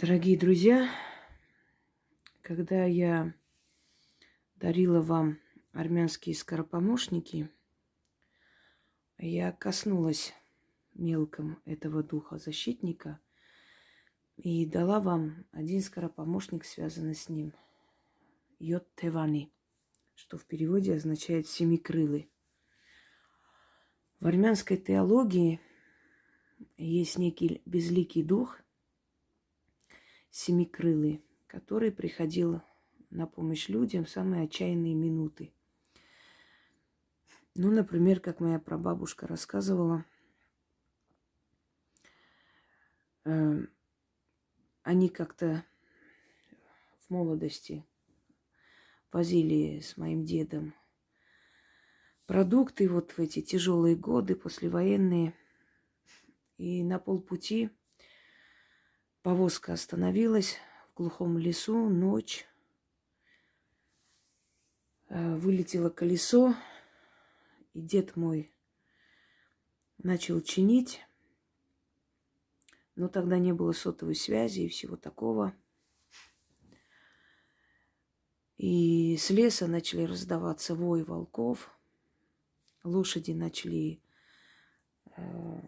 Дорогие друзья, когда я дарила вам армянские скоропомощники, я коснулась мелком этого духа защитника и дала вам один скоропомощник, связанный с ним. Йод Тевани, что в переводе означает семикрылый. В армянской теологии есть некий безликий дух – семикрылый, который приходил на помощь людям в самые отчаянные минуты. Ну, например, как моя прабабушка рассказывала, э, они как-то в молодости возили с моим дедом продукты вот в эти тяжелые годы, послевоенные. И на полпути Повозка остановилась в глухом лесу, ночь. Э, вылетело колесо, и дед мой начал чинить. Но тогда не было сотовой связи и всего такого. И с леса начали раздаваться вой волков. Лошади начали э,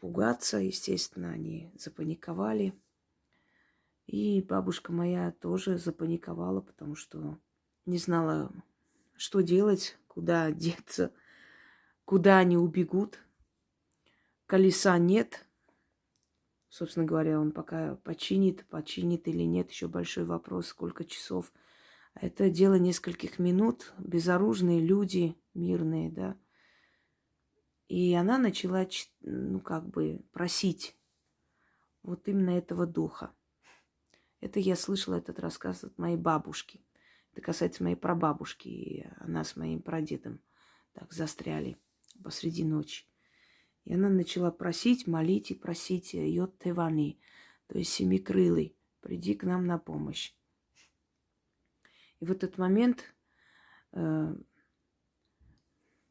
пугаться, естественно, они запаниковали – и бабушка моя тоже запаниковала, потому что не знала, что делать, куда деться, куда они убегут. Колеса нет. Собственно говоря, он пока починит, починит или нет, еще большой вопрос, сколько часов. Это дело нескольких минут, безоружные люди, мирные, да. И она начала, ну, как бы просить вот именно этого духа. Это я слышала этот рассказ от моей бабушки. Это касается моей прабабушки. И она с моим прадедом так застряли посреди ночи. И она начала просить, молить и просить Йод Тевани, то есть семикрылый, приди к нам на помощь. И в этот момент, э,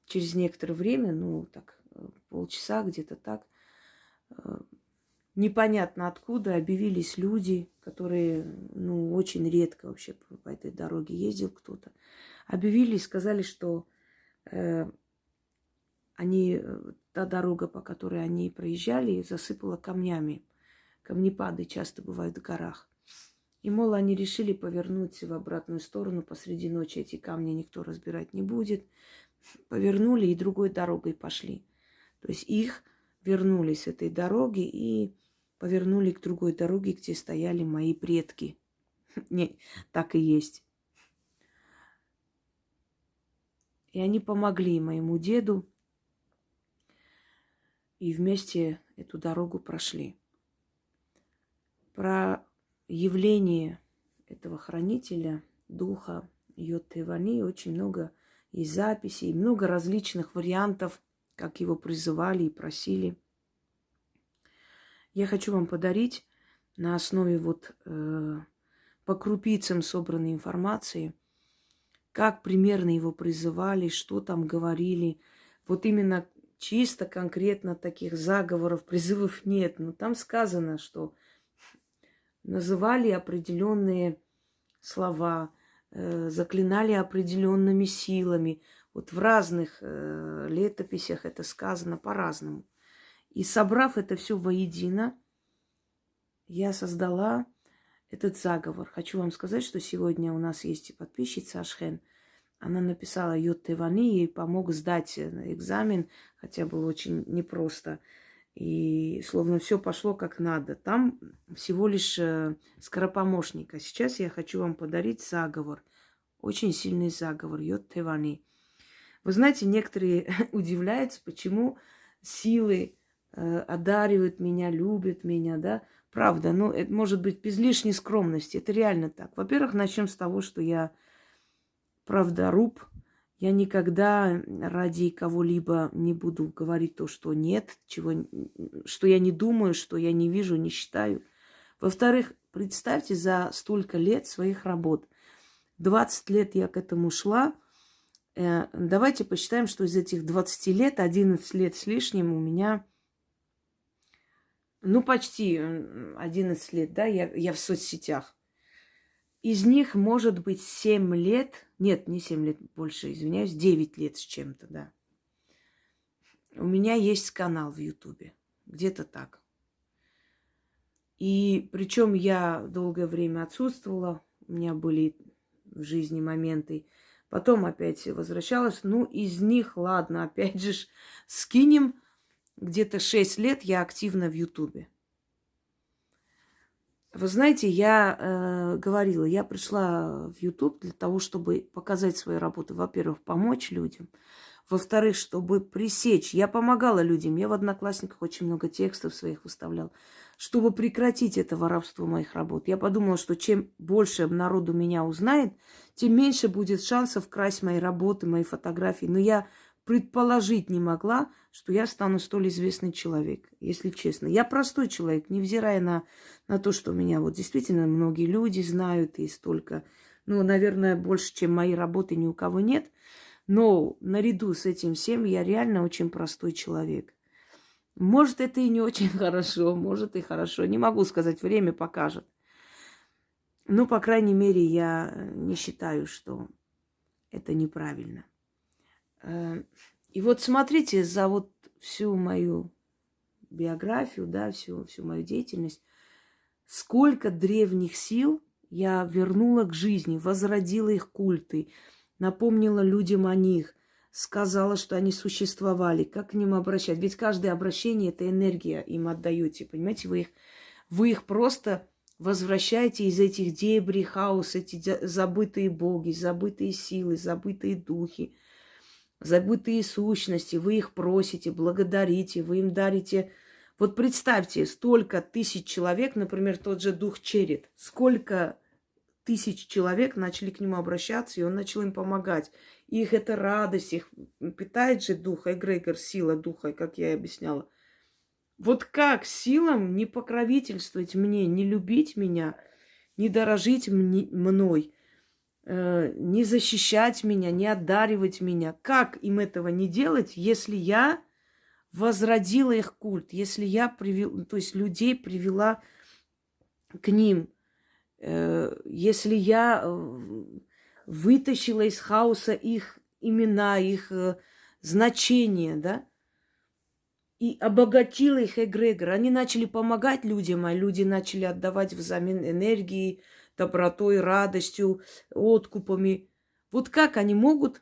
через некоторое время, ну так, э, полчаса где-то так, э, непонятно откуда объявились люди, которые, ну, очень редко вообще по этой дороге ездил кто-то. Объявились, сказали, что э, они, э, та дорога, по которой они проезжали, засыпала камнями. Камнепады часто бывают в горах. И, мол, они решили повернуть в обратную сторону. Посреди ночи эти камни никто разбирать не будет. Повернули и другой дорогой пошли. То есть их вернули с этой дороги и повернули к другой дороге, где стояли мои предки. Не, так и есть. И они помогли моему деду, и вместе эту дорогу прошли. Про явление этого хранителя, духа Йотевани, очень много и записей, много различных вариантов, как его призывали и просили – я хочу вам подарить на основе вот э, по крупицам собранной информации, как примерно его призывали, что там говорили. Вот именно чисто конкретно таких заговоров, призывов нет. Но там сказано, что называли определенные слова, э, заклинали определенными силами. Вот в разных э, летописях это сказано по-разному. И собрав это все воедино, я создала этот заговор. Хочу вам сказать, что сегодня у нас есть подписчица Ашхен. Она написала Йод Тевани, ей помог сдать э, экзамен, хотя было очень непросто. И словно все пошло как надо. Там всего лишь э, скоропомощник. А сейчас я хочу вам подарить заговор. Очень сильный заговор. Йод Тевани. Вы знаете, некоторые удивляются, почему силы одаривают меня, любят меня, да. Правда, ну, это может быть без лишней скромности. Это реально так. Во-первых, начнем с того, что я правдоруб. Я никогда ради кого-либо не буду говорить то, что нет, чего, что я не думаю, что я не вижу, не считаю. Во-вторых, представьте за столько лет своих работ. 20 лет я к этому шла. Э, давайте посчитаем, что из этих 20 лет, 11 лет с лишним у меня ну, почти 11 лет, да, я, я в соцсетях. Из них, может быть, 7 лет, нет, не 7 лет, больше, извиняюсь, 9 лет с чем-то, да. У меня есть канал в Ютубе, где-то так. И причем я долгое время отсутствовала, у меня были в жизни моменты. Потом опять возвращалась. Ну, из них, ладно, опять же, скинем где-то 6 лет я активна в Ютубе. Вы знаете, я э, говорила, я пришла в Ютуб для того, чтобы показать свои работы. Во-первых, помочь людям. Во-вторых, чтобы пресечь. Я помогала людям. Я в Одноклассниках очень много текстов своих выставляла. Чтобы прекратить это воровство моих работ. Я подумала, что чем больше народу меня узнает, тем меньше будет шансов красть мои работы, мои фотографии. Но я предположить не могла, что я стану столь известный человек, если честно. Я простой человек, невзирая на, на то, что меня вот действительно многие люди знают и столько, ну, наверное, больше, чем мои работы ни у кого нет. Но наряду с этим всем я реально очень простой человек. Может, это и не очень хорошо, может и хорошо. Не могу сказать, время покажет. Но, по крайней мере, я не считаю, что это неправильно. Э, и вот смотрите, за вот всю мою биографию, да, всю, всю мою деятельность, сколько древних сил я вернула к жизни, возродила их культы, напомнила людям о них, сказала, что они существовали, как к ним обращать. Ведь каждое обращение – это энергия им отдаете, понимаете? Вы их, вы их просто возвращаете из этих дебри, хаос, эти забытые боги, забытые силы, забытые духи – забытые сущности, вы их просите, благодарите, вы им дарите. Вот представьте, столько тысяч человек, например, тот же дух Черед, сколько тысяч человек начали к нему обращаться, и он начал им помогать. Их это радость, их питает же дух, эгрегор, сила духа, как я и объясняла. Вот как силам не покровительствовать мне, не любить меня, не дорожить мне, мной – не защищать меня, не одаривать меня. Как им этого не делать, если я возродила их культ, если я привела, то есть людей привела к ним, э, если я э, вытащила из хаоса их имена, их значения, да, и обогатила их эгрегор. Они начали помогать людям, а люди начали отдавать взамен энергии, добротой, радостью, откупами. Вот как они могут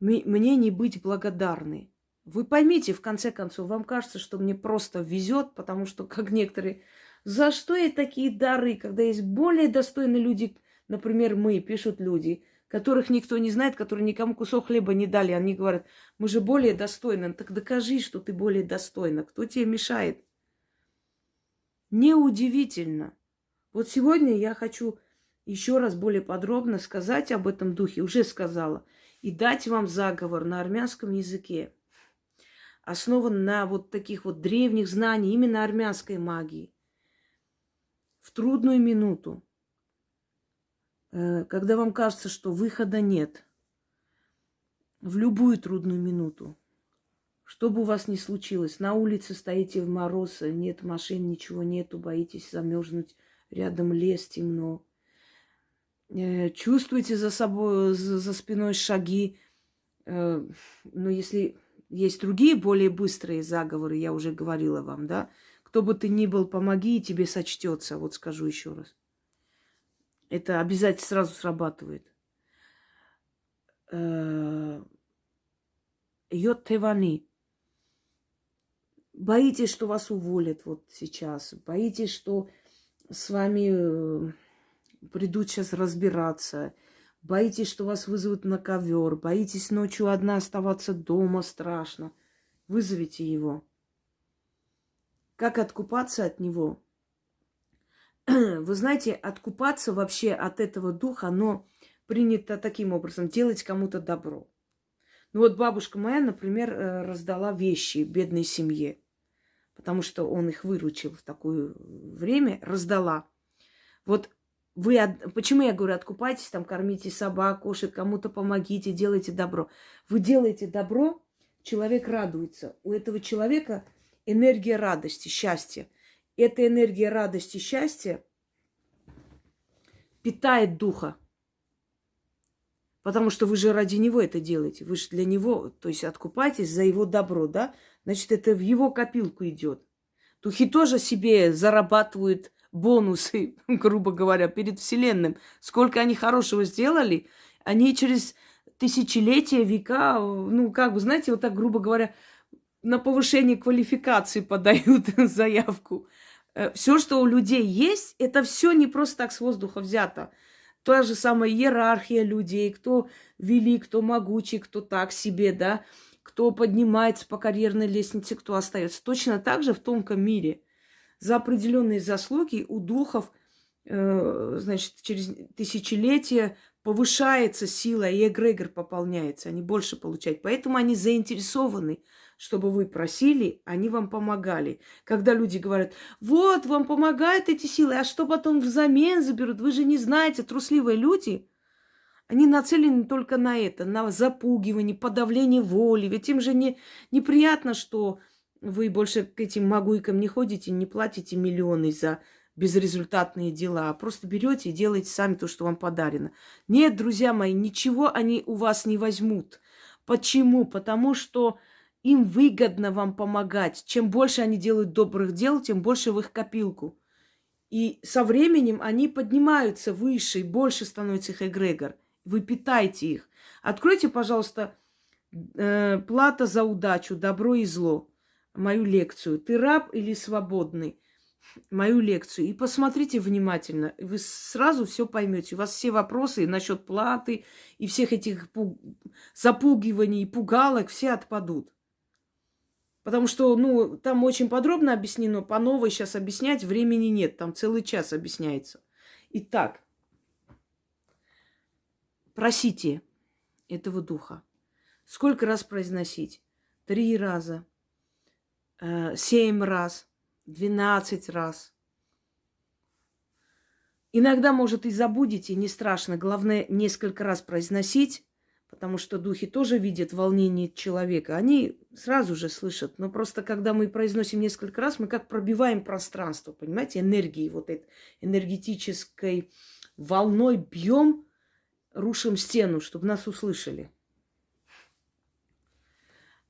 мне не быть благодарны? Вы поймите, в конце концов, вам кажется, что мне просто везет, потому что, как некоторые, за что я такие дары, когда есть более достойные люди, например, мы, пишут люди, которых никто не знает, которые никому кусок хлеба не дали. Они говорят, мы же более достойны. Так докажи, что ты более достойна. Кто тебе мешает? Неудивительно, вот сегодня я хочу еще раз более подробно сказать об этом духе, уже сказала, и дать вам заговор на армянском языке, основан на вот таких вот древних знаний именно армянской магии. В трудную минуту, э, когда вам кажется, что выхода нет, в любую трудную минуту, что бы у вас ни случилось, на улице стоите в мороз, нет машин, ничего нету, боитесь замерзнуть, рядом лес, темно. Э, чувствуете за собой, за, спиной шаги. Э, но если есть другие, более быстрые заговоры, я уже говорила вам, да, кто бы ты ни был, помоги, и тебе сочтется. Вот скажу еще раз. Это обязательно сразу срабатывает. Э, Йод Тевани. Боитесь, что вас уволят вот сейчас. Боитесь, что с вами э, придут сейчас разбираться. Боитесь, что вас вызовут на ковер. Боитесь ночью одна оставаться дома, страшно. Вызовите его. Как откупаться от него? Вы знаете, откупаться вообще от этого духа, оно принято таким образом, делать кому-то добро. Ну вот бабушка моя, например, э, раздала вещи бедной семье потому что он их выручил в такое время, раздала. Вот вы, почему я говорю, откупайтесь, там, кормите собак, кошек, кому-то помогите, делайте добро. Вы делаете добро, человек радуется. У этого человека энергия радости, счастья. Эта энергия радости, счастья питает духа. Потому что вы же ради него это делаете. Вы же для него, то есть откупаетесь за его добро, да? Значит, это в его копилку идет. Духи тоже себе зарабатывают бонусы, грубо говоря, перед Вселенным. Сколько они хорошего сделали, они через тысячелетия, века, ну, как бы, знаете, вот так, грубо говоря, на повышение квалификации подают заявку. Э, все, что у людей есть, это все не просто так с воздуха взято. Та же самая иерархия людей, кто велик, кто могучий, кто так себе, да, кто поднимается по карьерной лестнице, кто остается. Точно так же в тонком мире. За определенные заслуги у духов, э, значит, через тысячелетия повышается сила, и эгрегор пополняется, они больше получают. Поэтому они заинтересованы, чтобы вы просили, они вам помогали. Когда люди говорят, вот, вам помогают эти силы, а что потом взамен заберут? Вы же не знаете, трусливые люди, они нацелены только на это, на запугивание, подавление воли. Ведь им же не, неприятно, что вы больше к этим могуйкам не ходите, не платите миллионы за безрезультатные дела, а просто берете и делаете сами то, что вам подарено. Нет, друзья мои, ничего они у вас не возьмут. Почему? Потому что им выгодно вам помогать. Чем больше они делают добрых дел, тем больше в их копилку. И со временем они поднимаются выше, и больше становится их эгрегор. Вы питаете их. Откройте, пожалуйста, э, плата за удачу, добро и зло. Мою лекцию. Ты раб или свободный? мою лекцию и посмотрите внимательно. Вы сразу все поймете. У вас все вопросы насчет платы и всех этих пуг... запугиваний и пугалок все отпадут. Потому что, ну, там очень подробно объяснено, по новой сейчас объяснять времени нет, там целый час объясняется. Итак, просите этого духа. Сколько раз произносить? Три раза, э, семь раз – 12 раз. Иногда, может, и забудете, не страшно. Главное, несколько раз произносить, потому что духи тоже видят волнение человека. Они сразу же слышат. Но просто, когда мы произносим несколько раз, мы как пробиваем пространство, понимаете, энергии, вот этой энергетической волной бьем, рушим стену, чтобы нас услышали.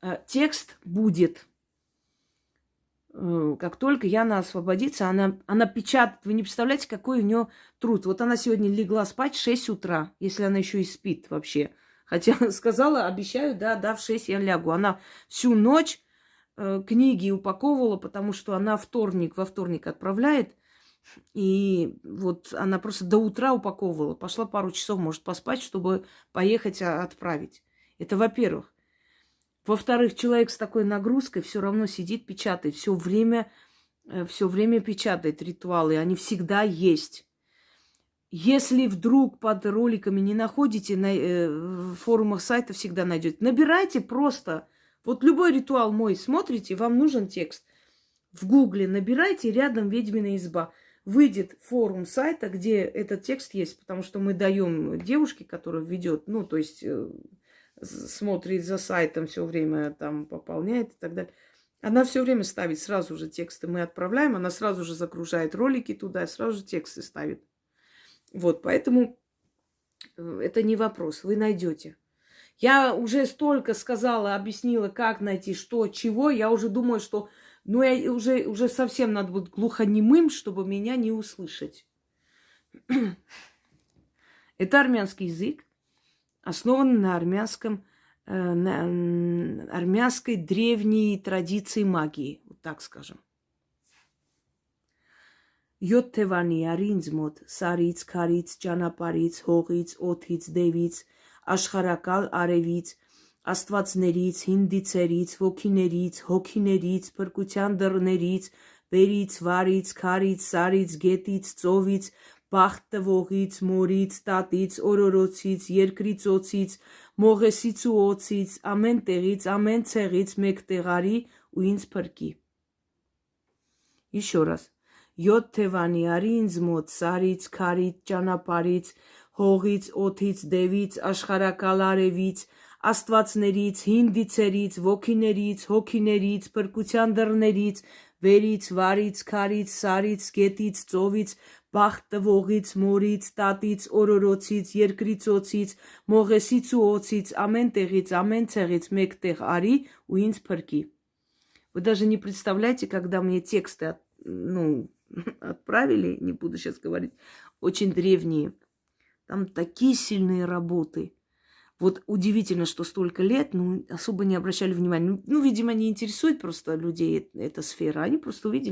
А, текст будет – Э, как только Яна освободится, она, она печатает. Вы не представляете, какой у нее труд. Вот она сегодня легла спать в 6 утра, если она еще и спит вообще. Хотя сказала, обещаю, да, да, в 6 я лягу. Она всю ночь э, книги упаковывала, потому что она вторник, во вторник отправляет. И вот она просто до утра упаковывала. Пошла пару часов, может, поспать, чтобы поехать а, отправить. Это во-первых. Во-вторых, человек с такой нагрузкой все равно сидит, печатает, все время, э, все время печатает ритуалы, они всегда есть. Если вдруг под роликами не находите, на э, форумах сайта всегда найдете. Набирайте просто. Вот любой ритуал мой смотрите, вам нужен текст. В гугле набирайте рядом ведьмина изба. Выйдет форум сайта, где этот текст есть, потому что мы даем девушке, которая ведет, ну, то есть э, смотрит за сайтом все время, там пополняет и так далее. Она все время ставит сразу же тексты. Мы отправляем, она сразу же загружает ролики туда, сразу же тексты ставит. Вот, поэтому э, это не вопрос, вы найдете. Я уже столько сказала, объяснила, как найти, что, чего. Я уже думаю, что ну, я уже, уже совсем надо быть глухонемым, чтобы меня не услышать. Это армянский язык основан на армянском, э, на армянской древней традиции магии, вот так скажем. յոթ թևանի արի ինձ մոտ, սարից, քարից, ճանապարից, հողից, օթից, դևից, աշխարակալ արևից, աստվածներից, հինդիցերից, ոգիներից, հոգիներից, փրկության դռներից, վերից, վարից, քարից, սարից, գետից, ծովից, բախտ տվողից, մորից, տատից, օրորոցից, երկրի ծոցից, մողեսից ու օծից, ամեն տեղից, ամեն ցեղից մեկ տեղարի ու ինձ փրկի։ Իշորաս Յոթ թևանի արի ինձ մոտ սարից, քարից, ճանապարից, հողից, օթից, դևից, աշխարակալ արևից, աստվածներից, հինդիցերից, ոգիներից, հոգիներից, փրկության դռներից, վերից, վարից, քարից, սարից, գետից, ծովից, բախ տվողից, մորից, տատից, օրորոցից, երկրի ծոցից, մողեսից ու օծից, ամեն տեղից, ամեն ցեղից մեկտեղ արի ու ինձ փրկի։ Вы даже не представляете, когда мне тексты ну, отправили, не буду сейчас говорить, очень древние. Там такие сильные работы. Вот удивительно, что столько лет, ну, особо не обращали внимания. Ну, ну видимо, не интересует просто людей эта сфера. Они просто увидели.